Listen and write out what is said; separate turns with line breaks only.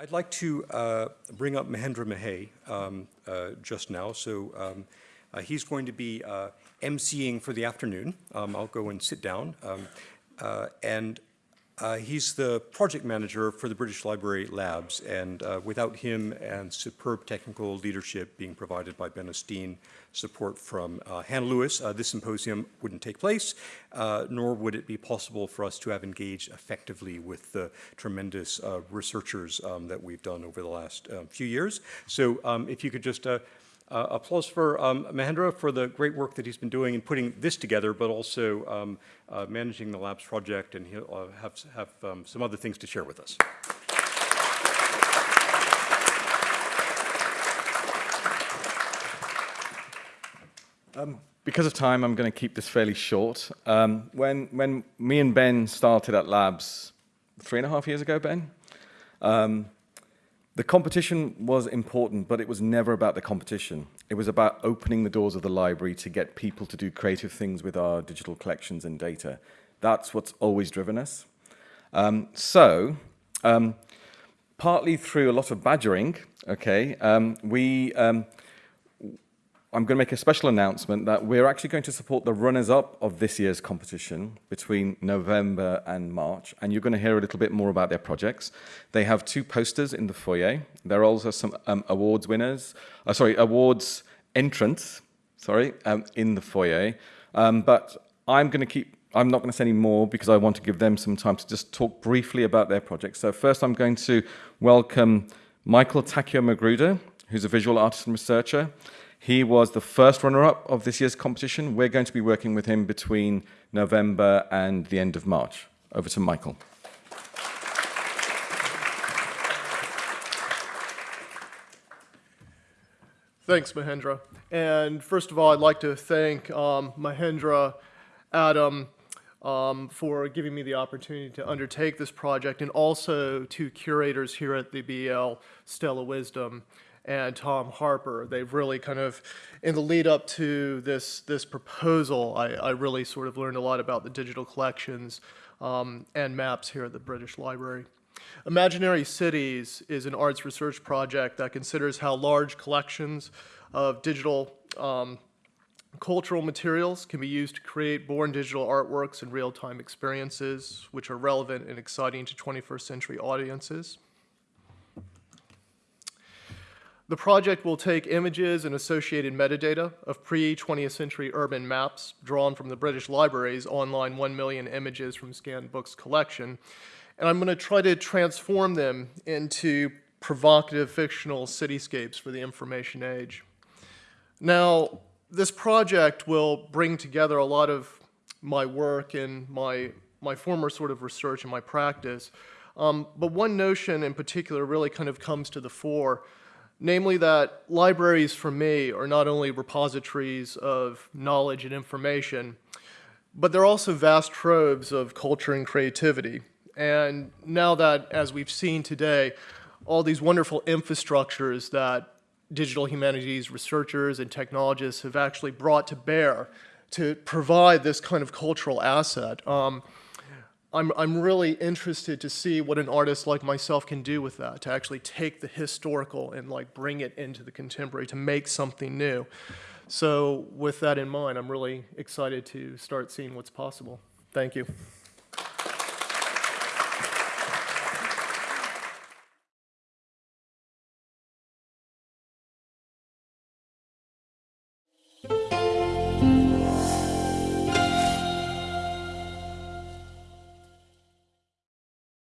I'd like to uh, bring up Mahendra Mahey um, uh, just now. So um, uh, he's going to be uh, emceeing for the afternoon. Um, I'll go and sit down. Um, uh, and uh, he's the project manager for the British Library Labs, and uh, without him and superb technical leadership being provided by Ben O'Steen, support from uh, Hannah Lewis, uh, this symposium wouldn't take place, uh, nor would it be possible for us to have engaged effectively with the tremendous uh, researchers um, that we've done over the last few years. So um, if you could just uh, applause for um, Mahendra for the great work that he's been doing in putting this together, but also um, uh, managing the labs project, and he'll uh, have, have um, some other things to share with us.
Um, because of time, I'm going to keep this fairly short. Um, when, when me and Ben started at Labs three and a half years ago, Ben, um, the competition was important, but it was never about the competition. It was about opening the doors of the library to get people to do creative things with our digital collections and data. That's what's always driven us. Um, so, um, partly through a lot of badgering, okay, um, we um, I'm going to make a special announcement that we're actually going to support the runners-up of this year's competition between November and March, and you're going to hear a little bit more about their projects. They have two posters in the foyer. There are also some um, awards winners, uh, sorry, awards entrants, sorry, um, in the foyer. Um, but I'm going to keep, I'm not going to say any more because I want to give them some time to just talk briefly about their projects. So first I'm going to welcome Michael Takeo Magruder, who's a visual artist and researcher. He was the first runner-up of this year's competition. We're going to be working with him between November and the end of March. Over to Michael.
Thanks, Mahendra. And first of all, I'd like to thank um, Mahendra, Adam, um, for giving me the opportunity to undertake this project, and also to curators here at the BL, Stella Wisdom, and Tom Harper. They've really kind of, in the lead up to this, this proposal, I, I really sort of learned a lot about the digital collections um, and maps here at the British Library. Imaginary Cities is an arts research project that considers how large collections of digital um, cultural materials can be used to create born digital artworks and real-time experiences, which are relevant and exciting to 21st century audiences. The project will take images and associated metadata of pre-20th century urban maps drawn from the British Library's online 1 million images from scanned books collection, and I'm going to try to transform them into provocative fictional cityscapes for the information age. Now, this project will bring together a lot of my work and my, my former sort of research and my practice, um, but one notion in particular really kind of comes to the fore Namely that libraries for me are not only repositories of knowledge and information, but they're also vast troves of culture and creativity. And now that, as we've seen today, all these wonderful infrastructures that digital humanities researchers and technologists have actually brought to bear to provide this kind of cultural asset, um, I'm, I'm really interested to see what an artist like myself can do with that, to actually take the historical and like bring it into the contemporary, to make something new. So with that in mind, I'm really excited to start seeing what's possible. Thank you.